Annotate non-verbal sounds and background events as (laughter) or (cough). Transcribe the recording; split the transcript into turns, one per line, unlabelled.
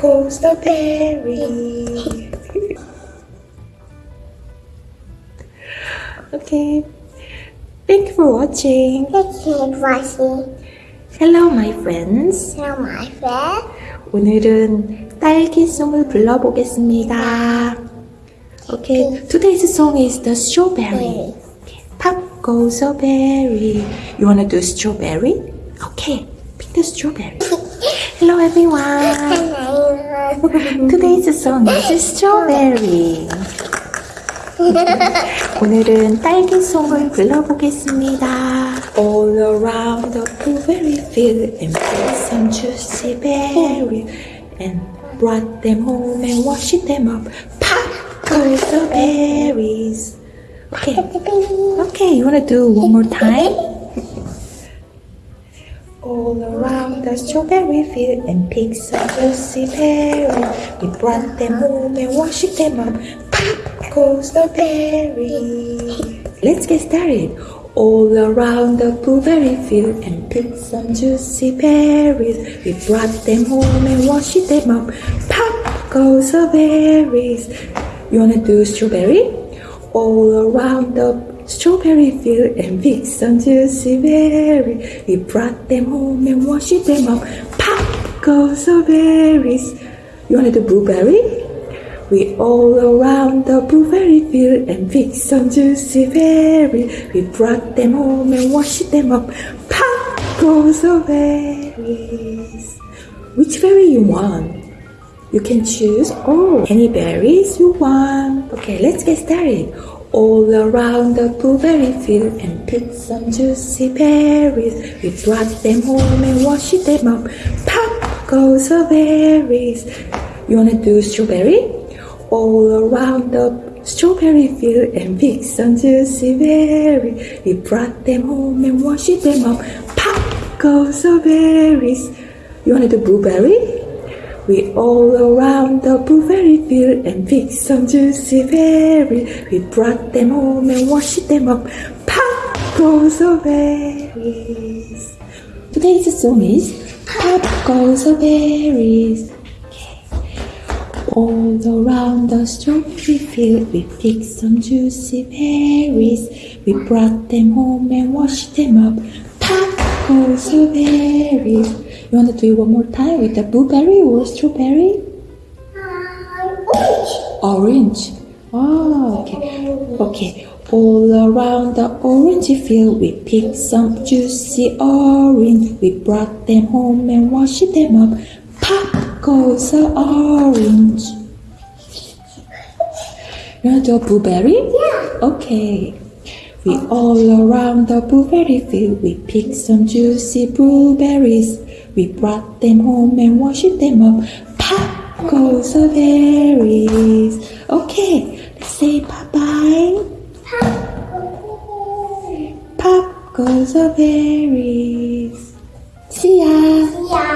goes the berry. okay. (laughs) Thank you for watching.
Thank you for watching.
Hello, my friends.
Hello, my friend.
오늘은 딸기송을 불러보겠습니다. Okay, today's song is the strawberry. Okay, Pop goes a berry. You wanna do strawberry? Okay, pick the strawberry. Hello, everyone.
Hello.
Today's song is strawberry. 오늘은 딸기송을 불러보겠습니다. All around the blueberry field and picked some juicy berries and brought them home and washed them up. Pop goes the berries. Okay, okay, you wanna do one more time? The strawberry field and picked some juicy berries. We brought them home and washed them up. Pop goes the berry. Let's get started. All around the blueberry field and picked some juicy berries. We brought them home and washed them up. Pop goes the berries. You wanna do strawberry? All around the strawberry field and picked some juicy berries. We brought them home and washed them up. Pop goes the berries. You wanna do blueberry? We all around the blueberry field and picked some juicy berries. We brought them home and washed them up. Pop goes the berries. Which berry you want? You can choose oh any berries you want. Okay, let's get started. All around the blueberry field and picked some juicy berries. We brought them home and washed them up. Pop goes the berries. You wanna do strawberry? All around the strawberry field and picked some juicy berries. We brought them home and washed them up. Pop goes the berries. You wanna do blueberry? We all around the blueberry field and picked some juicy berries. We brought them home and washed them up. Pop goes the berries. Today's song is Pop goes the berries. All around the strawberry field, we picked some juicy berries. We brought them home and washed them up. Pop goes the berries. You want to do it one more time with the blueberry or strawberry? Orange. Orange. Oh, okay. Okay. All around the orange field, we picked some juicy orange. We brought them home and washed them up. Pop goes the orange. You want to do a blueberry?
Yeah.
Okay. We all around the blueberry field, we picked some juicy blueberries. We brought them home and washed them up. Pop goes the berries. Okay, let's say bye-bye. Pop goes the berries. See ya. See ya.